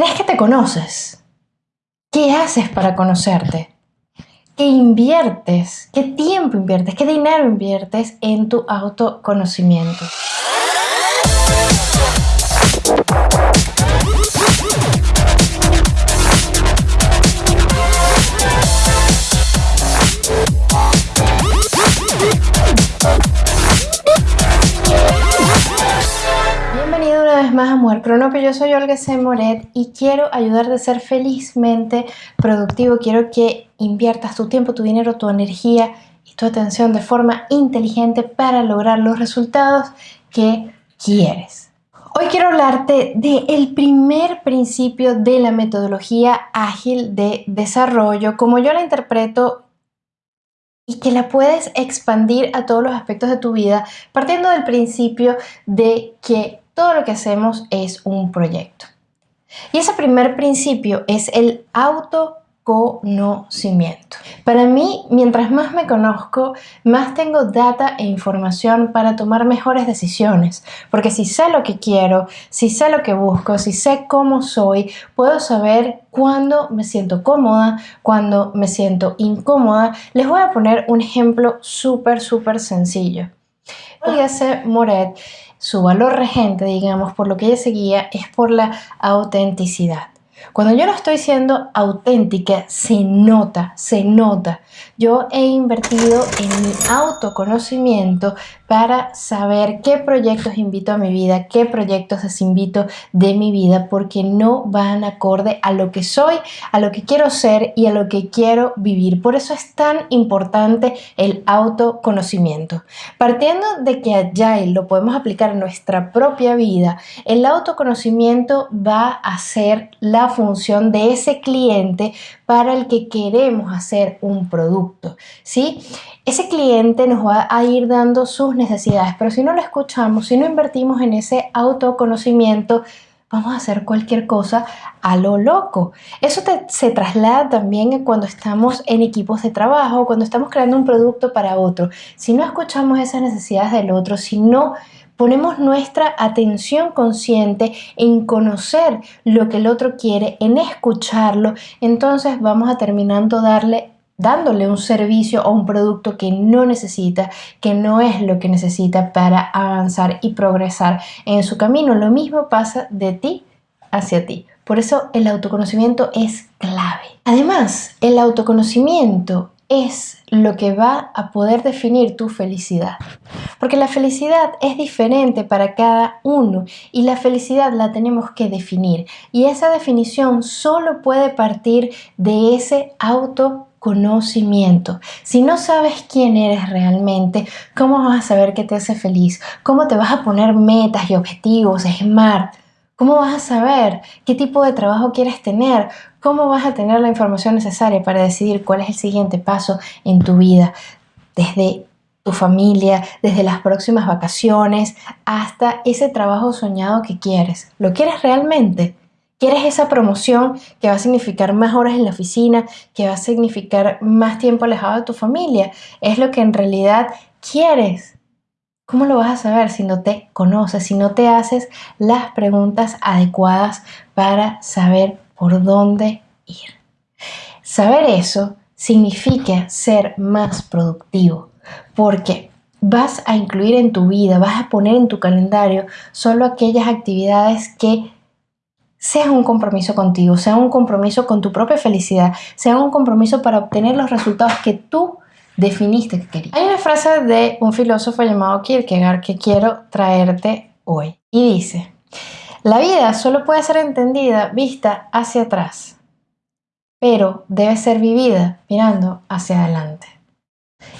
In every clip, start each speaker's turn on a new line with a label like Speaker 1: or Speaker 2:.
Speaker 1: ¿Crees que te conoces? ¿Qué haces para conocerte? ¿Qué inviertes? ¿Qué tiempo inviertes? ¿Qué dinero inviertes en tu autoconocimiento? Amor Cronopio, yo soy Olga C. Moret y quiero ayudarte a ser felizmente productivo. Quiero que inviertas tu tiempo, tu dinero, tu energía y tu atención de forma inteligente para lograr los resultados que quieres. Hoy quiero hablarte del primer principio de la metodología ágil de desarrollo, como yo la interpreto y que la puedes expandir a todos los aspectos de tu vida, partiendo del principio de que todo lo que hacemos es un proyecto. Y ese primer principio es el autoconocimiento. Para mí, mientras más me conozco, más tengo data e información para tomar mejores decisiones. Porque si sé lo que quiero, si sé lo que busco, si sé cómo soy, puedo saber cuándo me siento cómoda, cuándo me siento incómoda. Les voy a poner un ejemplo súper, súper sencillo. C. Moret su valor regente, digamos, por lo que ella seguía, es por la autenticidad. Cuando yo no estoy siendo auténtica, se nota, se nota. Yo he invertido en mi autoconocimiento para saber qué proyectos invito a mi vida, qué proyectos desinvito de mi vida, porque no van acorde a lo que soy, a lo que quiero ser y a lo que quiero vivir. Por eso es tan importante el autoconocimiento. Partiendo de que Agile lo podemos aplicar en nuestra propia vida, el autoconocimiento va a ser la función de ese cliente para el que queremos hacer un producto, ¿sí? Ese cliente nos va a ir dando sus necesidades, pero si no lo escuchamos, si no invertimos en ese autoconocimiento, vamos a hacer cualquier cosa a lo loco. Eso se traslada también cuando estamos en equipos de trabajo, cuando estamos creando un producto para otro. Si no escuchamos esas necesidades del otro, si no ponemos nuestra atención consciente en conocer lo que el otro quiere, en escucharlo, entonces vamos a terminando darle dándole un servicio o un producto que no necesita, que no es lo que necesita para avanzar y progresar en su camino. Lo mismo pasa de ti hacia ti. Por eso el autoconocimiento es clave. Además, el autoconocimiento es lo que va a poder definir tu felicidad. Porque la felicidad es diferente para cada uno y la felicidad la tenemos que definir. Y esa definición solo puede partir de ese autoconocimiento. Si no sabes quién eres realmente, ¿cómo vas a saber qué te hace feliz? ¿Cómo te vas a poner metas y objetivos SMART? ¿Cómo vas a saber qué tipo de trabajo quieres tener? ¿Cómo vas a tener la información necesaria para decidir cuál es el siguiente paso en tu vida? Desde tu familia, desde las próximas vacaciones, hasta ese trabajo soñado que quieres. ¿Lo quieres realmente? ¿Quieres esa promoción que va a significar más horas en la oficina, que va a significar más tiempo alejado de tu familia? ¿Es lo que en realidad quieres? ¿Cómo lo vas a saber si no te conoces, si no te haces las preguntas adecuadas para saber por dónde ir? Saber eso significa ser más productivo, porque vas a incluir en tu vida, vas a poner en tu calendario solo aquellas actividades que sean un compromiso contigo, sean un compromiso con tu propia felicidad, sean un compromiso para obtener los resultados que tú definiste que querías. Hay una frase de un filósofo llamado Kierkegaard que quiero traerte hoy y dice, la vida solo puede ser entendida vista hacia atrás, pero debe ser vivida mirando hacia adelante.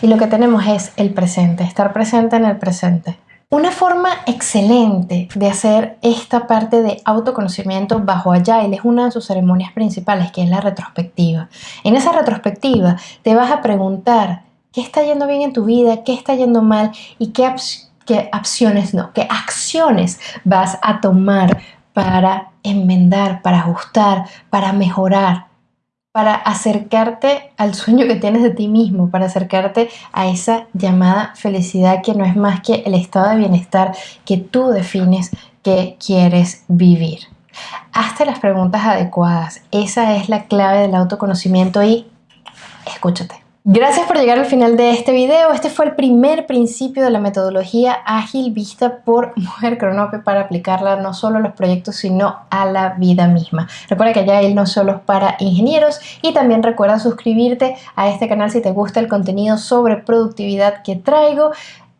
Speaker 1: Y lo que tenemos es el presente, estar presente en el presente. Una forma excelente de hacer esta parte de autoconocimiento bajo Agile es una de sus ceremonias principales, que es la retrospectiva. En esa retrospectiva te vas a preguntar qué está yendo bien en tu vida, qué está yendo mal y qué, qué no, qué acciones vas a tomar para enmendar, para ajustar, para mejorar, para acercarte al sueño que tienes de ti mismo, para acercarte a esa llamada felicidad que no es más que el estado de bienestar que tú defines que quieres vivir. Hazte las preguntas adecuadas. Esa es la clave del autoconocimiento y escúchate. Gracias por llegar al final de este video. Este fue el primer principio de la metodología ágil vista por Mujer Cronope para aplicarla no solo a los proyectos sino a la vida misma. Recuerda que ya él no solo es para ingenieros y también recuerda suscribirte a este canal si te gusta el contenido sobre productividad que traigo.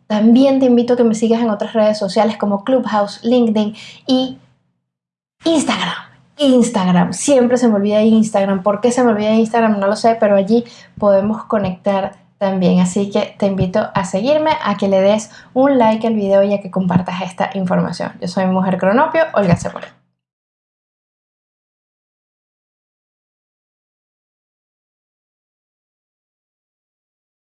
Speaker 1: También te invito a que me sigas en otras redes sociales como Clubhouse, LinkedIn y Instagram. Instagram. Siempre se me olvida Instagram. ¿Por qué se me olvida Instagram? No lo sé, pero allí podemos conectar también. Así que te invito a seguirme, a que le des un like al video y a que compartas esta información. Yo soy Mujer Cronopio, Olga Cepore.